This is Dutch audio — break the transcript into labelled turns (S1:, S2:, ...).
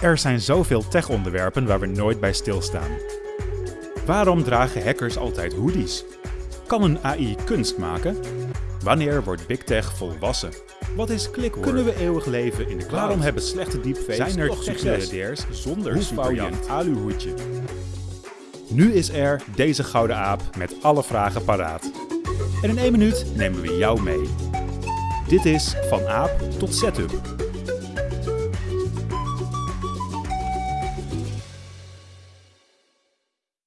S1: Er zijn zoveel tech-onderwerpen waar we nooit bij stilstaan. Waarom dragen hackers altijd hoodies? Kan een AI kunst maken? Wanneer wordt Big Tech volwassen? Wat is clickwork? Kunnen we eeuwig leven in de cloud? Waarom hebben slechte deepfakes Zijn er
S2: toch
S1: succes? zonder
S2: Hoe
S1: aluhoedje? Nu is er deze gouden aap met alle vragen paraat. En in één minuut nemen we jou mee. Dit is Van Aap tot Setup.